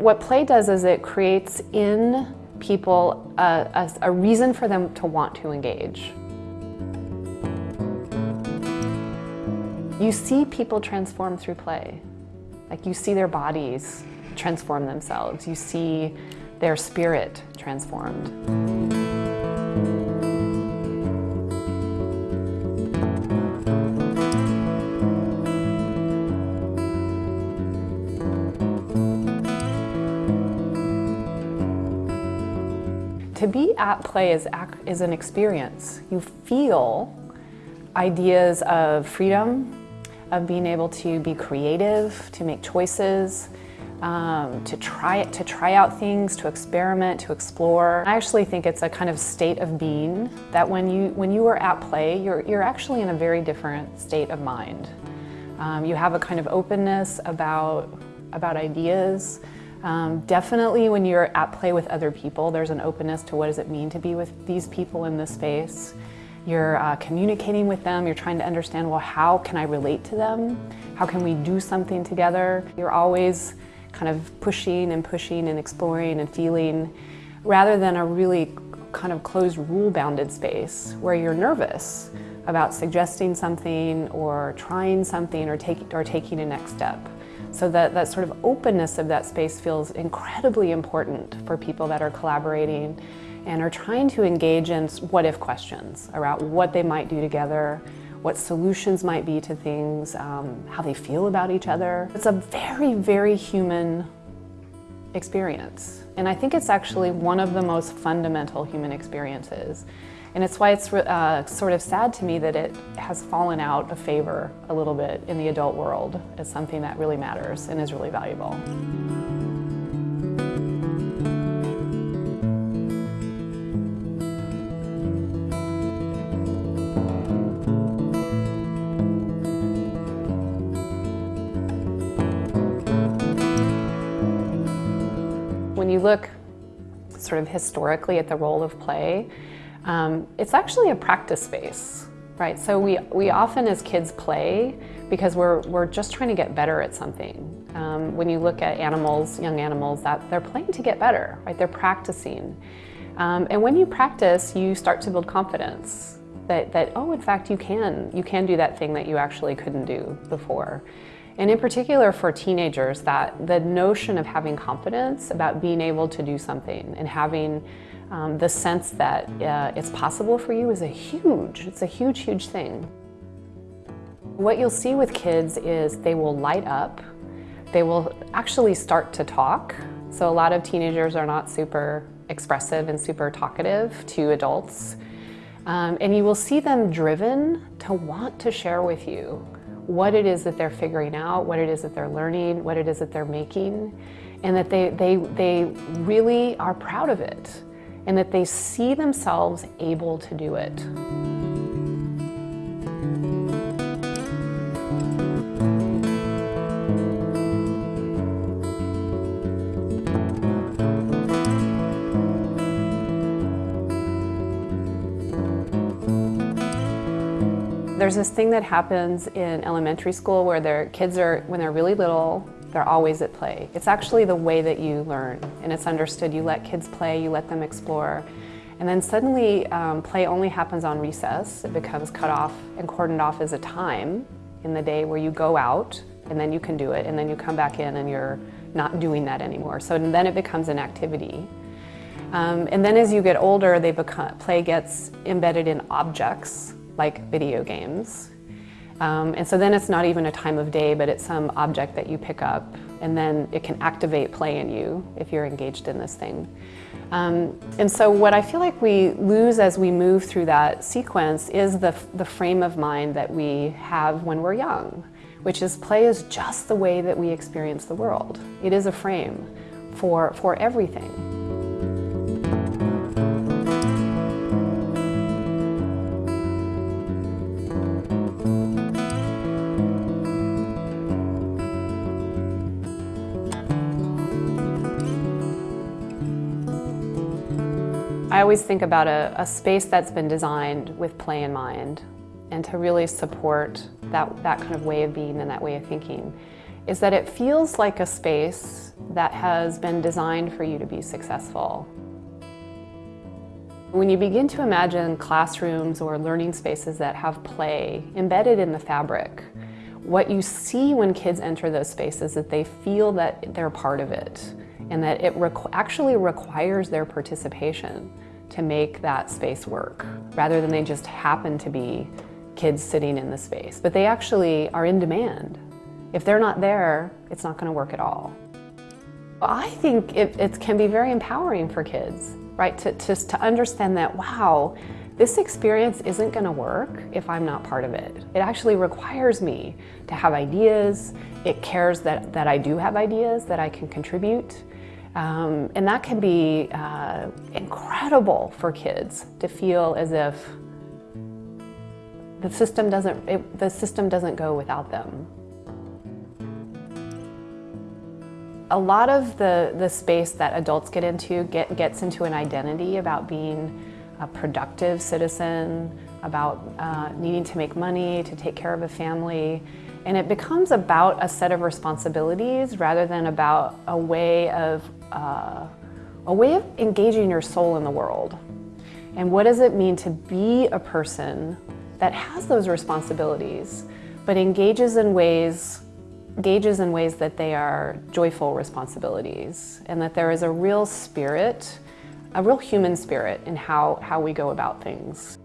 What play does is it creates in people a, a, a reason for them to want to engage. You see people transform through play. Like you see their bodies transform themselves. You see their spirit transformed. To be at play is, is an experience. You feel ideas of freedom, of being able to be creative, to make choices, um, to try it, to try out things, to experiment, to explore. I actually think it's a kind of state of being that when you when you are at play, you're you're actually in a very different state of mind. Um, you have a kind of openness about about ideas. Um, definitely when you're at play with other people, there's an openness to what does it mean to be with these people in this space. You're uh, communicating with them, you're trying to understand, well, how can I relate to them? How can we do something together? You're always kind of pushing and pushing and exploring and feeling, rather than a really kind of closed, rule-bounded space where you're nervous about suggesting something or trying something or, take, or taking a next step. So that, that sort of openness of that space feels incredibly important for people that are collaborating and are trying to engage in what-if questions around what they might do together, what solutions might be to things, um, how they feel about each other. It's a very, very human experience. And I think it's actually one of the most fundamental human experiences. And it's why it's uh, sort of sad to me that it has fallen out of favor a little bit in the adult world as something that really matters and is really valuable. When you look sort of historically at the role of play, um, it's actually a practice space, right? So we, we often as kids play because we're, we're just trying to get better at something. Um, when you look at animals, young animals, that they're playing to get better, right? They're practicing. Um, and when you practice, you start to build confidence that, that, oh, in fact, you can, you can do that thing that you actually couldn't do before. And in particular for teenagers, that the notion of having confidence about being able to do something and having um, the sense that uh, it's possible for you is a huge, it's a huge, huge thing. What you'll see with kids is they will light up, they will actually start to talk. So a lot of teenagers are not super expressive and super talkative to adults. Um, and you will see them driven to want to share with you what it is that they're figuring out, what it is that they're learning, what it is that they're making, and that they, they, they really are proud of it and that they see themselves able to do it. There's this thing that happens in elementary school where their kids are, when they're really little, they're always at play. It's actually the way that you learn, and it's understood. You let kids play, you let them explore, and then suddenly um, play only happens on recess. It becomes cut off and cordoned off as a time in the day where you go out, and then you can do it, and then you come back in and you're not doing that anymore. So then it becomes an activity. Um, and then as you get older, they become, play gets embedded in objects like video games. Um, and so then it's not even a time of day, but it's some object that you pick up and then it can activate play in you if you're engaged in this thing. Um, and so what I feel like we lose as we move through that sequence is the, the frame of mind that we have when we're young, which is play is just the way that we experience the world. It is a frame for, for everything. I always think about a, a, space that's been designed with play in mind and to really support that, that kind of way of being and that way of thinking. is that it feels like a space that has been designed for you to be successful. When you begin to imagine classrooms or learning spaces that have play embedded in the fabric, what you see when kids enter those spaces is that they feel that they're part of it and that it requ actually requires their participation to make that space work, rather than they just happen to be kids sitting in the space. But they actually are in demand. If they're not there, it's not gonna work at all. I think it, it can be very empowering for kids, right? To, to, to understand that, wow, this experience isn't gonna work if I'm not part of it. It actually requires me to have ideas. It cares that, that I do have ideas that I can contribute. Um, and that can be uh, incredible for kids to feel as if the system doesn't, it, the system doesn't go without them. A lot of the, the space that adults get into get, gets into an identity about being a productive citizen, about uh, needing to make money, to take care of a family, and it becomes about a set of responsibilities rather than about a way of, uh, a way of engaging your soul in the world. And what does it mean to be a person that has those responsibilities, but engages in ways engages in ways that they are joyful responsibilities and that there is a real spirit, a real human spirit in how, how we go about things.